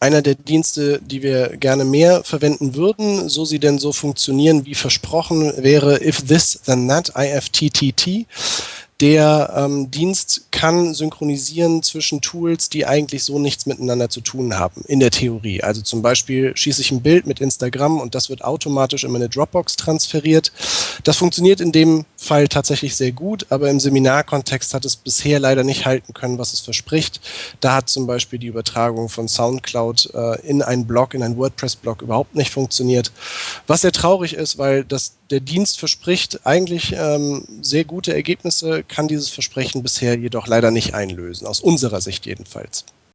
einer der Dienste, die wir gerne mehr verwenden würden, so sie denn so funktionieren wie versprochen, wäre If This Then That, IFTTT. Der ähm, Dienst kann synchronisieren zwischen Tools, die eigentlich so nichts miteinander zu tun haben, in der Theorie. Also zum Beispiel schieße ich ein Bild mit Instagram und das wird automatisch in meine Dropbox transferiert. Das funktioniert in dem Fall tatsächlich sehr gut, aber im Seminarkontext hat es bisher leider nicht halten können, was es verspricht. Da hat zum Beispiel die Übertragung von SoundCloud äh, in einen Blog, in einen WordPress-Blog überhaupt nicht funktioniert. Was sehr traurig ist, weil das der Dienst verspricht eigentlich ähm, sehr gute Ergebnisse, kann dieses Versprechen bisher jedoch leider nicht einlösen, aus unserer Sicht jedenfalls.